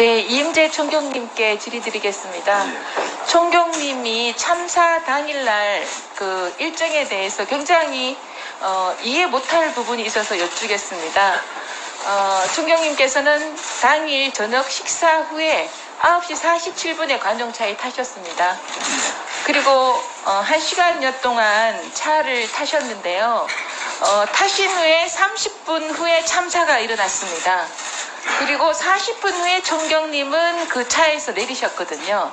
네, 이임재 총경님께 질의드리겠습니다. 예. 총경님이 참사 당일날 그 일정에 대해서 굉장히 어, 이해 못할 부분이 있어서 여쭈겠습니다. 어, 총경님께서는 당일 저녁 식사 후에 9시 47분에 관용차에 타셨습니다. 그리고 어, 1시간여 동안 차를 타셨는데요. 어, 타신 후에 30분 후에 참사가 일어났습니다. 그리고 40분 후에 총경님은 그 차에서 내리셨거든요.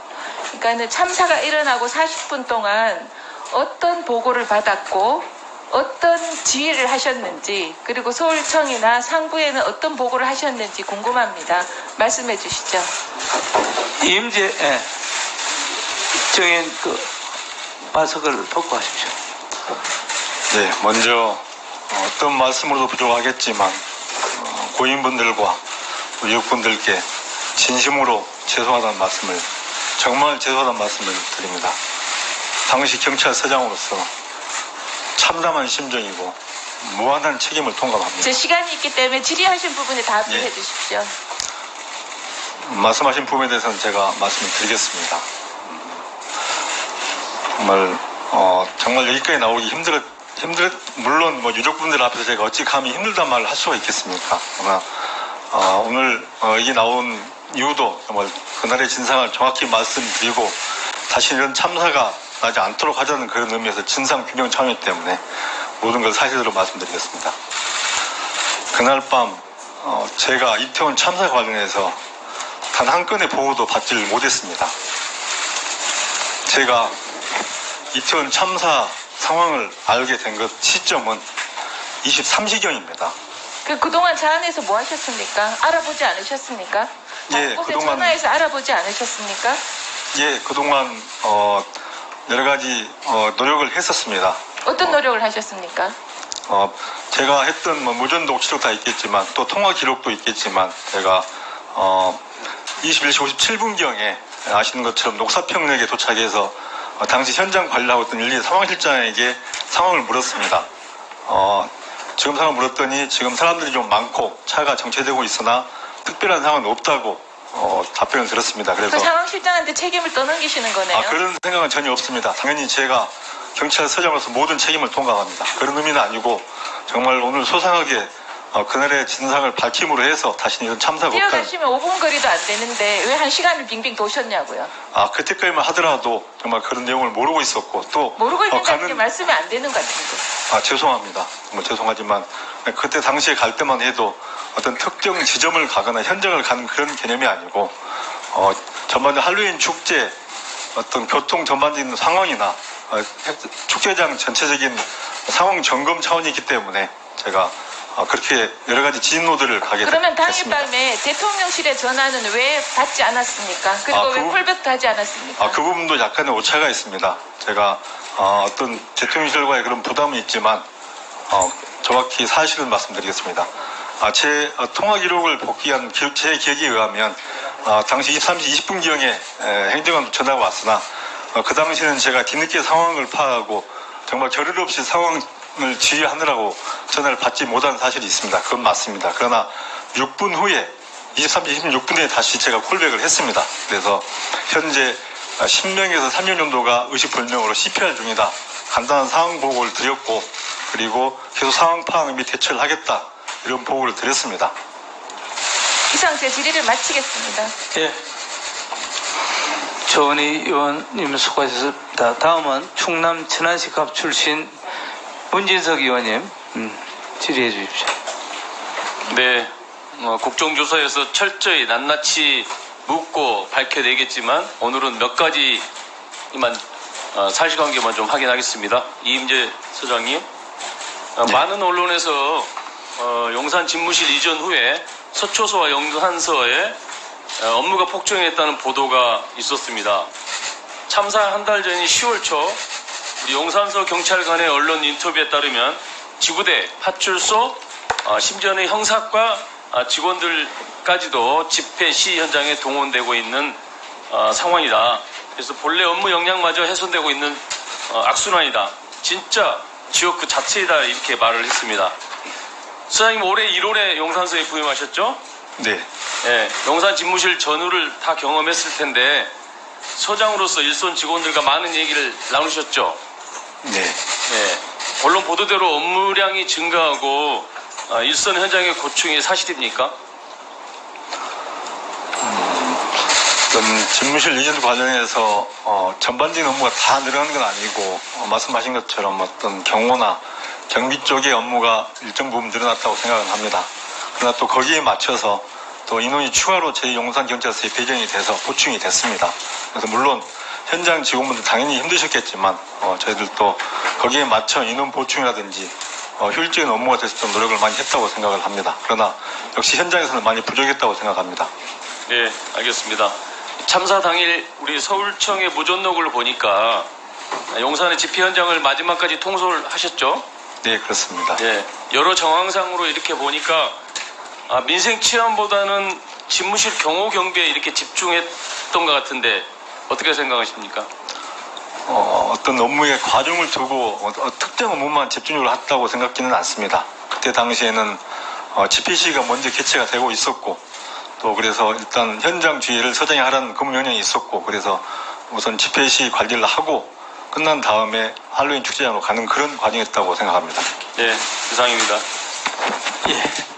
그러니까 참사가 일어나고 40분 동안 어떤 보고를 받았고 어떤 지휘를 하셨는지 그리고 서울청이나 상부에는 어떤 보고를 하셨는지 궁금합니다. 말씀해 주시죠. 이임재 예. 정인 그 마스크를 벗고 하십시오. 네, 먼저 어, 어떤 말씀으로도 부족하겠지만 어, 고인분들과 유족분들께 진심으로 죄송하다는 말씀을 정말 죄송하다는 말씀을 드립니다. 당시 경찰서장으로서 참담한 심정이고 무한한 책임을 통감합니다. 제 시간이 있기 때문에 질의하신 부분에 답을 예. 해 주십시오. 말씀하신 부분에 대해서는 제가 말씀을 드리겠습니다. 정말 어, 정말 여기까지 나오기 힘들었 힘들 물론 뭐 유족분들 앞에서 제가 어찌 감히 힘들단 말을 할 수가 있겠습니까? 그러나 어, 오늘 어, 이게 나온 이유도 정말 그날의 진상을 정확히 말씀드리고 다시 이런 참사가 나지 않도록 하자는 그런 의미에서 진상 규명 차원이기 때문에 모든 걸 사실대로 말씀드리겠습니다. 그날 밤 어, 제가 이태원 참사 관련해서 단 한 건의 보고도 받지를 못했습니다. 제가 이태원 참사 상황을 알게 된 것 시점은 23시경입니다. 그 그동안 차 안에서 뭐 하셨습니까? 알아보지 않으셨습니까? 예, 곳에 그동안- 전화해서 알아보지 않으셨습니까? 예, 그동안 어, 여러 가지 어, 노력을 했었습니다. 어떤 노력을 하셨습니까? 어, 제가 했던 뭐 무전 녹취록 다 있겠지만 또 통화 기록도 있겠지만 제가 어, 21시 57분경에 아시는 것처럼 녹사평역에 도착해서 어, 당시 현장 관리하고 있던 일리 상황실장에게 상황을 물었습니다. 어, 지금 상황을 물었더니 지금 사람들이 좀 많고 차가 정체되고 있으나 특별한 상황은 없다고 어, 답변을 들었습니다. 그 그래서 상황실장한테 책임을 떠넘기시는 거네요. 아, 그런 생각은 전혀 없습니다. 당연히 제가 경찰서장으로서 모든 책임을 통감합니다. 그런 의미는 아니고 정말 오늘 소상하게 어, 그날의 진상을 밝힘으로 해서 다시 이런 참사가 없다는 뛰어가시면 5분 거리도 안 되는데 왜 한 시간을 빙빙 도셨냐고요. 아 그때까지만 하더라도 정말 그런 내용을 모르고 있었고 또 모르고 어, 있는다는 게 말씀이 안 되는 것 같은데. 아 죄송합니다. 정말 죄송하지만 그때 당시에 갈 때만 해도 어떤 특정 지점을 가거나 현장을 가는 그런 개념이 아니고 어, 전반적인 할로윈 축제 어떤 교통 전반적인 상황이나 어, 축제장 전체적인 상황 점검 차원이기 때문에 제가 어, 그렇게 여러 가지 진노들을 가게 그러면 당일 됐습니다. 밤에 대통령실에 전화는 왜 받지 않았습니까? 그리고 아, 왜 그- 콜백도 하지 않았습니까? 아, 그 부분도 약간의 오차가 있습니다. 제가 어, 떤 대통령실과의 그런 부담은 있지만 어, 정확히 사실은 말씀드리겠습니다. 아, 제 어, 통화 기록을 복귀한 기- 제 기억에 의하면 어, 당시 23시 20분경에 행정관 전화가 왔으나 어, 그 당시에는 제가 뒤늦게 상황을 파악하고 정말 결의를 없이 상황을 지휘하느라고 전화를 받지 못한 사실이 있습니다. 그건 맞습니다. 그러나 6분 후에 23시 26분에 다시 제가 콜백을 했습니다. 그래서 현재 10명에서 3명 정도가 의식불명으로 CPR 중이다. 간단한 상황 보고를 드렸고 그리고 계속 상황 파악 및 대처를 하겠다. 이런 보고를 드렸습니다. 이상 제 질의를 마치겠습니다. 예. 조은희 의원님 수고하셨습니다. 다음은 충남 천안시갑 출신 문진석 의원님 음, 질의해 주십시오. 네, 어, 국정조사에서 철저히 낱낱이 묻고 밝혀내겠지만 오늘은 몇 가지만 어, 사실관계만 좀 확인하겠습니다. 이임재 소장님, 어, 많은 언론에서 어, 용산 집무실 이전 후에 서초소와 용산서에 어, 업무가 폭증했다는 보도가 있었습니다. 참사 한 달 전인 10월 초 우리 용산서 경찰관의 언론 인터뷰에 따르면 지구대, 파출소, 어, 심지어는 형사과 아, 직원들까지도 집회 시 현장에 동원되고 있는 어, 상황이다. 그래서 본래 업무 역량마저 훼손되고 있는 어, 악순환이다. 진짜 지역 그 자체이다 이렇게 말을 했습니다. 수장님 올해 1월에 용산서에 부임하셨죠? 네. 예, 용산 집무실 전후를 다 경험했을 텐데 서장으로서 일선 직원들과 많은 얘기를 나누셨죠. 네. 예, 언론 보도대로 업무량이 증가하고 아, 일선 현장의 고충이 사실입니까? 어떤 집무실 이전 과정에서 어, 전반적인 업무가 다 늘어난 건 아니고 어, 말씀하신 것처럼 어떤 경호나 경비 쪽의 업무가 일정 부분 늘어났다고 생각은 합니다. 그러나 또 거기에 맞춰서 또 인원이 추가로 저희 용산 경찰서에 배정이 돼서 보충이 됐습니다. 그래서 물론 현장 직원분들 당연히 힘드셨겠지만 어, 저희들도 거기에 맞춰 인원 보충이라든지 어, 효율적인 업무가 될 수 있도록 노력을 많이 했다고 생각을 합니다. 그러나 역시 현장에서는 많이 부족했다고 생각합니다. 예, 알겠습니다. 참사 당일 우리 서울청의 무전록을 보니까 용산의 집회 현장을 마지막까지 통솔 하셨죠? 네, 그렇습니다. 예, 여러 정황상으로 이렇게 보니까 아, 민생 치안보다는 집무실 경호 경비에 이렇게 집중했던 것 같은데 어떻게 생각하십니까? 어, 떤 업무의 과정을 두고 어, 어, 특정 업무만 집중적으로 했다고 생각지는 않습니다. 그때 당시에는 어, 집회 시가 먼저 개최가 되고 있었고 또 그래서 일단 현장 주의를 서장이 하라는 근무 명령이 있었고 그래서 우선 집회 시 관리를 하고 끝난 다음에 할로윈 축제장으로 가는 그런 과정이었다고 생각합니다. 예, 이상입니다. 예.